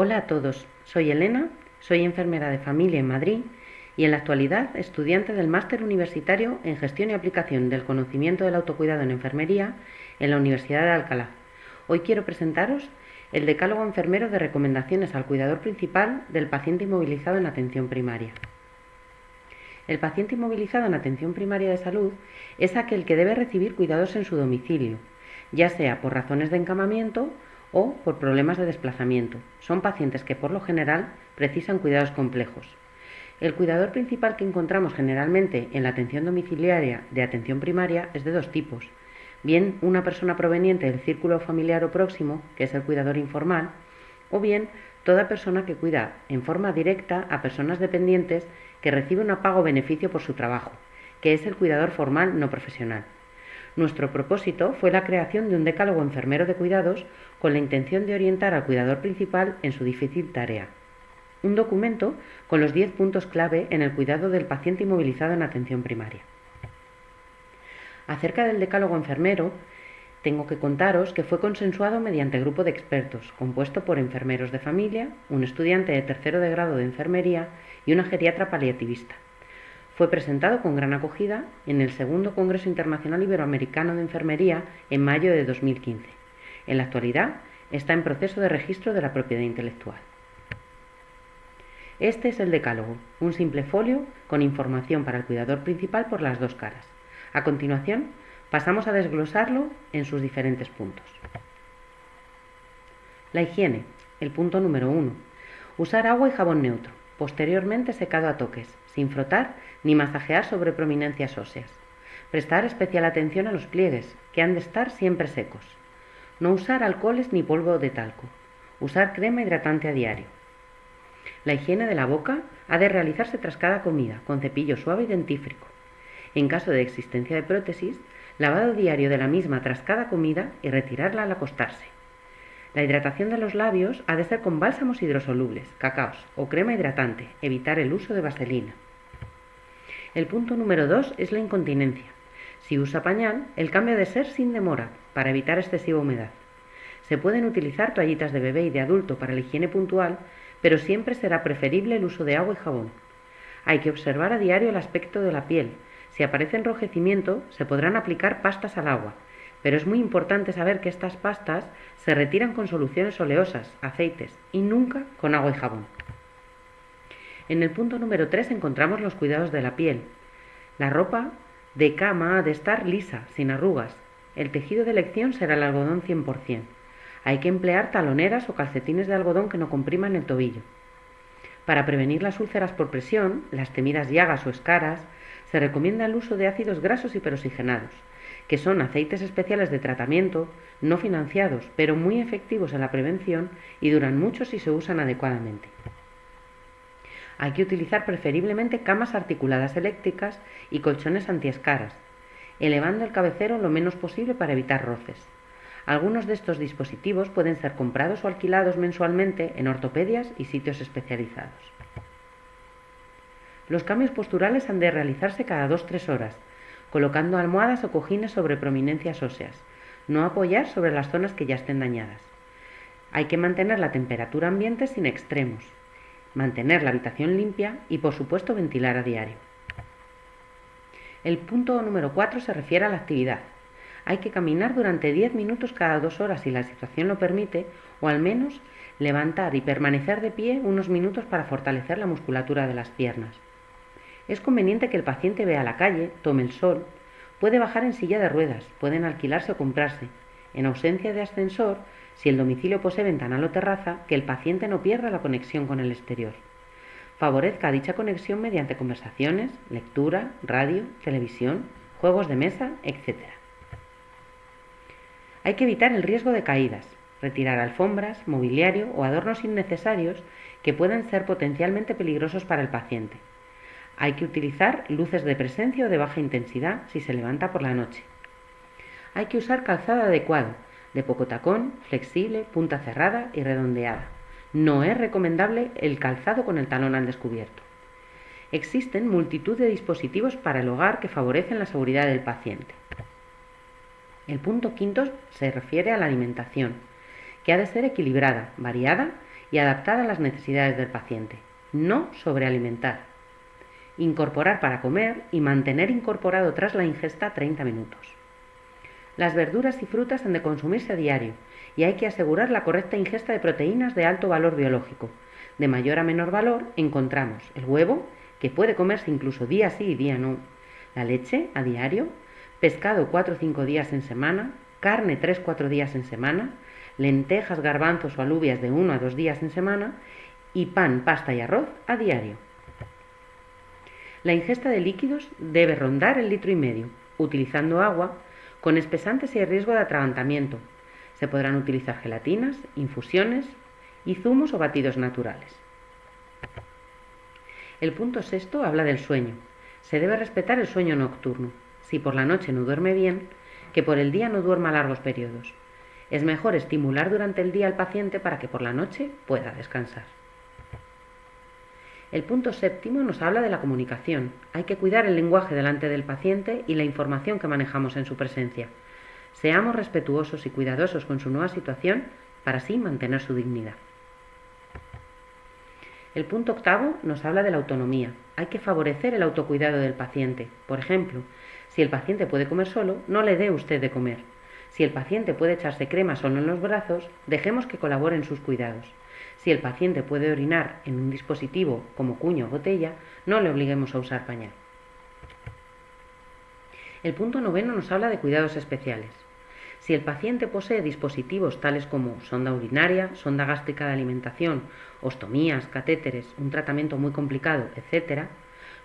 Hola a todos, soy Elena, soy enfermera de familia en Madrid y en la actualidad estudiante del máster universitario en gestión y aplicación del conocimiento del autocuidado en enfermería en la Universidad de Alcalá. Hoy quiero presentaros el decálogo enfermero de recomendaciones al cuidador principal del paciente inmovilizado en atención primaria. El paciente inmovilizado en atención primaria de salud es aquel que debe recibir cuidados en su domicilio, ya sea por razones de encamamiento o por problemas de desplazamiento. Son pacientes que por lo general precisan cuidados complejos. El cuidador principal que encontramos generalmente en la atención domiciliaria de atención primaria es de dos tipos. Bien una persona proveniente del círculo familiar o próximo, que es el cuidador informal, o bien toda persona que cuida en forma directa a personas dependientes que recibe un pago beneficio por su trabajo, que es el cuidador formal no profesional. Nuestro propósito fue la creación de un decálogo enfermero de cuidados con la intención de orientar al cuidador principal en su difícil tarea. Un documento con los 10 puntos clave en el cuidado del paciente inmovilizado en atención primaria. Acerca del decálogo enfermero, tengo que contaros que fue consensuado mediante grupo de expertos, compuesto por enfermeros de familia, un estudiante de tercero de grado de enfermería y una geriatra paliativista. Fue presentado con gran acogida en el segundo Congreso Internacional Iberoamericano de Enfermería en mayo de 2015. En la actualidad está en proceso de registro de la propiedad intelectual. Este es el decálogo, un simple folio con información para el cuidador principal por las dos caras. A continuación, pasamos a desglosarlo en sus diferentes puntos. La higiene, el punto número uno. Usar agua y jabón neutro, posteriormente secado a toques, sin frotar ni masajear sobre prominencias óseas. Prestar especial atención a los pliegues, que han de estar siempre secos. No usar alcoholes ni polvo de talco. Usar crema hidratante a diario. La higiene de la boca ha de realizarse tras cada comida, con cepillo suave y dentífrico. En caso de existencia de prótesis, lavado diario de la misma tras cada comida y retirarla al acostarse. La hidratación de los labios ha de ser con bálsamos hidrosolubles, cacaos o crema hidratante, evitar el uso de vaselina. El punto número 2 es la incontinencia. Si usa pañal, el cambio de ser sin demora, para evitar excesiva humedad. Se pueden utilizar toallitas de bebé y de adulto para la higiene puntual, pero siempre será preferible el uso de agua y jabón. Hay que observar a diario el aspecto de la piel. Si aparece enrojecimiento, se podrán aplicar pastas al agua, pero es muy importante saber que estas pastas se retiran con soluciones oleosas, aceites y nunca con agua y jabón. En el punto número 3 encontramos los cuidados de la piel. La ropa de cama ha de estar lisa, sin arrugas. El tejido de elección será el algodón 100%. Hay que emplear taloneras o calcetines de algodón que no compriman el tobillo. Para prevenir las úlceras por presión, las temidas llagas o escaras, se recomienda el uso de ácidos grasos y peroxigenados, que son aceites especiales de tratamiento, no financiados, pero muy efectivos en la prevención y duran mucho si se usan adecuadamente. Hay que utilizar preferiblemente camas articuladas eléctricas y colchones antiescaras, elevando el cabecero lo menos posible para evitar roces. Algunos de estos dispositivos pueden ser comprados o alquilados mensualmente en ortopedias y sitios especializados. Los cambios posturales han de realizarse cada 2-3 horas, colocando almohadas o cojines sobre prominencias óseas, no apoyar sobre las zonas que ya estén dañadas. Hay que mantener la temperatura ambiente sin extremos, mantener la habitación limpia y por supuesto ventilar a diario. El punto número 4 se refiere a la actividad. Hay que caminar durante 10 minutos cada dos horas si la situación lo permite o al menos levantar y permanecer de pie unos minutos para fortalecer la musculatura de las piernas. Es conveniente que el paciente vea la calle, tome el sol, puede bajar en silla de ruedas, pueden alquilarse o comprarse. En ausencia de ascensor, si el domicilio posee ventanal o terraza, que el paciente no pierda la conexión con el exterior. Favorezca dicha conexión mediante conversaciones, lectura, radio, televisión, juegos de mesa, etc. Hay que evitar el riesgo de caídas, retirar alfombras, mobiliario o adornos innecesarios que puedan ser potencialmente peligrosos para el paciente. Hay que utilizar luces de presencia o de baja intensidad si se levanta por la noche. Hay que usar calzado adecuado, de poco tacón, flexible, punta cerrada y redondeada. No es recomendable el calzado con el talón al descubierto. Existen multitud de dispositivos para el hogar que favorecen la seguridad del paciente. El punto quinto se refiere a la alimentación, que ha de ser equilibrada, variada y adaptada a las necesidades del paciente. No sobrealimentar. Incorporar para comer y mantener incorporado tras la ingesta 30 minutos. Las verduras y frutas han de consumirse a diario y hay que asegurar la correcta ingesta de proteínas de alto valor biológico. De mayor a menor valor encontramos el huevo, que puede comerse incluso día sí y día no, la leche a diario, pescado 4 o 5 días en semana, carne 3-4 días en semana, lentejas, garbanzos o alubias de 1 a 2 días en semana y pan, pasta y arroz a diario. La ingesta de líquidos debe rondar el litro y medio, utilizando agua con espesantes y riesgo de atragantamiento. Se podrán utilizar gelatinas, infusiones y zumos o batidos naturales. El punto sexto habla del sueño. Se debe respetar el sueño nocturno. Si por la noche no duerme bien, que por el día no duerma largos periodos. Es mejor estimular durante el día al paciente para que por la noche pueda descansar. El punto séptimo nos habla de la comunicación. Hay que cuidar el lenguaje delante del paciente y la información que manejamos en su presencia. Seamos respetuosos y cuidadosos con su nueva situación para así mantener su dignidad. El punto octavo nos habla de la autonomía. Hay que favorecer el autocuidado del paciente. Por ejemplo, si el paciente puede comer solo, no le dé usted de comer. Si el paciente puede echarse crema solo en los brazos, dejemos que colabore en sus cuidados. Si el paciente puede orinar en un dispositivo como cuño o botella, no le obliguemos a usar pañal. El punto noveno nos habla de cuidados especiales. Si el paciente posee dispositivos tales como sonda urinaria, sonda gástrica de alimentación, ostomías, catéteres, un tratamiento muy complicado, etc.,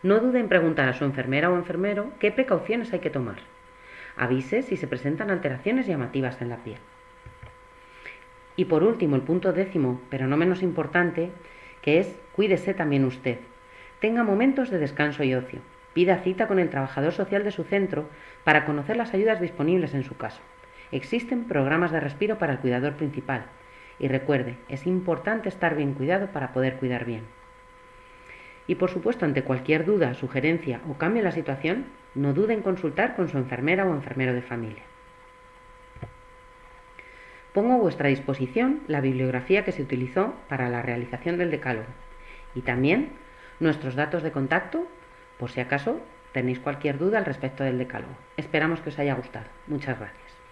no dude en preguntar a su enfermera o enfermero qué precauciones hay que tomar. Avise si se presentan alteraciones llamativas en la piel. Y por último, el punto décimo, pero no menos importante, que es cuídese también usted. Tenga momentos de descanso y ocio. Pida cita con el trabajador social de su centro para conocer las ayudas disponibles en su caso. Existen programas de respiro para el cuidador principal. Y recuerde, es importante estar bien cuidado para poder cuidar bien. Y por supuesto, ante cualquier duda, sugerencia o cambio en la situación, no dude en consultar con su enfermera o enfermero de familia. Pongo a vuestra disposición la bibliografía que se utilizó para la realización del decálogo y también nuestros datos de contacto por si acaso tenéis cualquier duda al respecto del decálogo. Esperamos que os haya gustado. Muchas gracias.